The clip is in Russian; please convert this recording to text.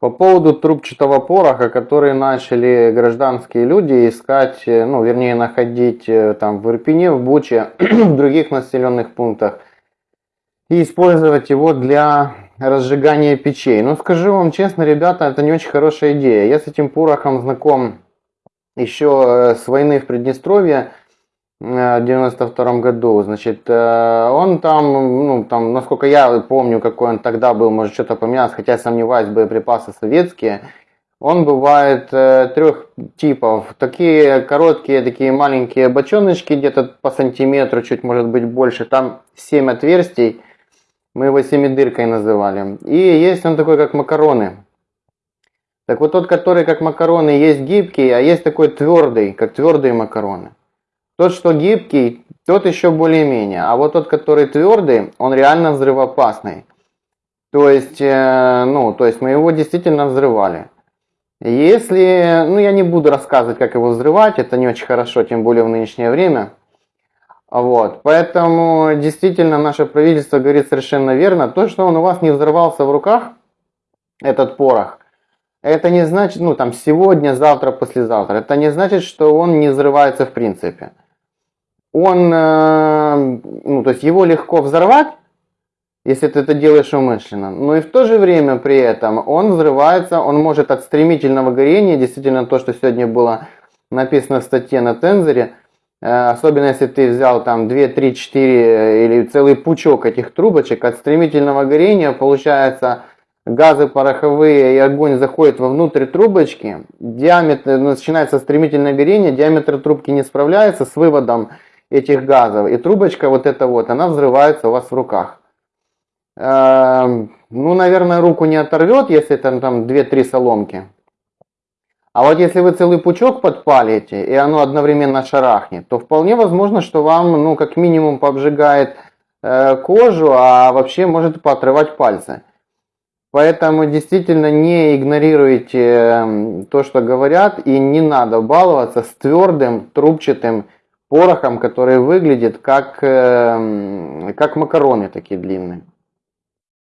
По поводу трубчатого пороха, который начали гражданские люди искать, э, ну, вернее, находить э, там в Ирпене, в Буче, в других населенных пунктах, и использовать его для разжигания печей. Но скажу вам честно, ребята, это не очень хорошая идея. Я с этим порохом знаком еще э, с войны в Приднестровье 92 году, значит, он там, ну, там, насколько я помню, какой он тогда был, может что-то поменялось, хотя сомневаюсь, боеприпасы советские, он бывает э, трех типов. Такие короткие, такие маленькие бочоночки, где-то по сантиметру, чуть может быть больше. Там 7 отверстий, мы его семидыркой называли. И есть он такой, как макароны. Так вот тот, который как макароны, есть гибкий, а есть такой твердый, как твердые макароны. Тот, что гибкий, тот еще более-менее. А вот тот, который твердый, он реально взрывоопасный. То есть, э, ну, то есть мы его действительно взрывали. Если, ну я не буду рассказывать, как его взрывать, это не очень хорошо, тем более в нынешнее время. Вот, поэтому действительно наше правительство говорит совершенно верно. То, что он у вас не взорвался в руках, этот порох, это не значит, ну там сегодня, завтра, послезавтра, это не значит, что он не взрывается в принципе он, э, ну, то есть его легко взорвать, если ты это делаешь умышленно, но и в то же время при этом он взрывается, он может от стремительного горения, действительно то, что сегодня было написано в статье на Тензоре, э, особенно если ты взял там 2, 3, 4 или целый пучок этих трубочек, от стремительного горения получается газы пороховые и огонь заходит вовнутрь трубочки, диаметр, начинается стремительное горение, диаметр трубки не справляется с выводом этих газов. И трубочка вот эта вот, она взрывается у вас в руках. Эм, ну, наверное, руку не оторвет, если это там 2-3 соломки. А вот если вы целый пучок подпалите, и оно одновременно шарахнет, то вполне возможно, что вам, ну, как минимум, пообжигает э, кожу, а вообще может поотрывать пальцы. Поэтому действительно не игнорируйте эм, то, что говорят, и не надо баловаться с твердым, трубчатым порохом, который выглядит как, эм, как макароны такие длинные.